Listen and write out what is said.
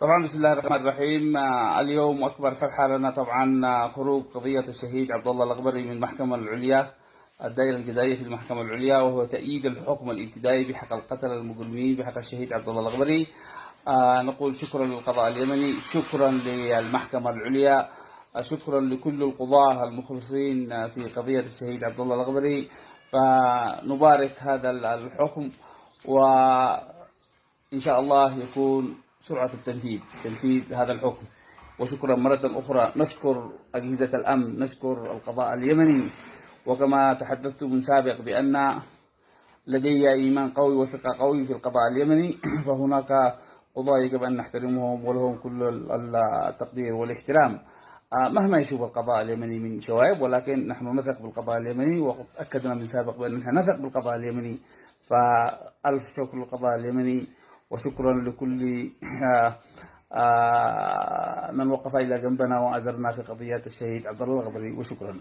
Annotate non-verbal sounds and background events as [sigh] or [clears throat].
طبعا بسم الله الرحمن الرحيم. آه، اليوم أكبر فرحة لنا طبعا آه، خروج قضية الشهيد عبد الله الاغبري من المحكمه العليا الدائرة الجزائية في المحكمة العليا وهو تأييد الحكم الابتدائي بحق القتل المجرمين بحق الشهيد عبد الله الاغبري آه، نقول شكرا للقضاء اليمني شكرا للمحكمة العليا شكرا لكل القضاة المخلصين في قضية الشهيد عبد الله الاغبري فنبارك هذا الحكم وإن شاء الله يكون سرعة التنفيذ تنفيذ هذا الحكم. وشكرا مرة أخرى نشكر أجهزة الأمن نشكر القضاء اليمني. وكما تحدثت من سابق بأن لدي إيمان قوي وثقة قوي في القضاء اليمني. [clears throat] فهناك قضاة يجب أن نحترمهم ولهم كل ال- التقدير والاحترام. آه، مهما يشوف القضاء اليمني من شوائب ولكن نحن نثق بالقضاء اليمني. وقد أكدنا من سابق بأن نحن نثق بالقضاء اليمني. فألف شكر للقضاء اليمني. وشكرا لكل آه، آه، من وقف إلى جنبنا وأزرنا في قضية الشهيد عبد الله الغبري وشكرا.